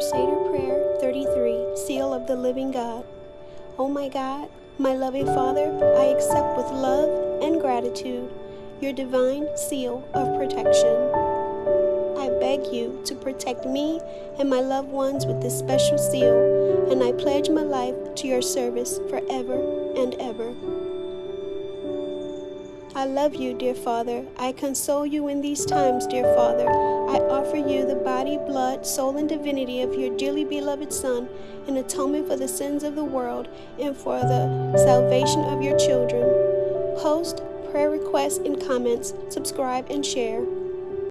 Crusader Prayer 33 Seal of the Living God. Oh my God, my loving Father, I accept with love and gratitude your divine seal of protection. I beg you to protect me and my loved ones with this special seal, and I pledge my life to your service forever and ever. I love you, dear Father. I console you in these times, dear Father. I offer you the body, blood, soul, and divinity of your dearly beloved Son in atonement for the sins of the world and for the salvation of your children. Post prayer requests and comments, subscribe, and share.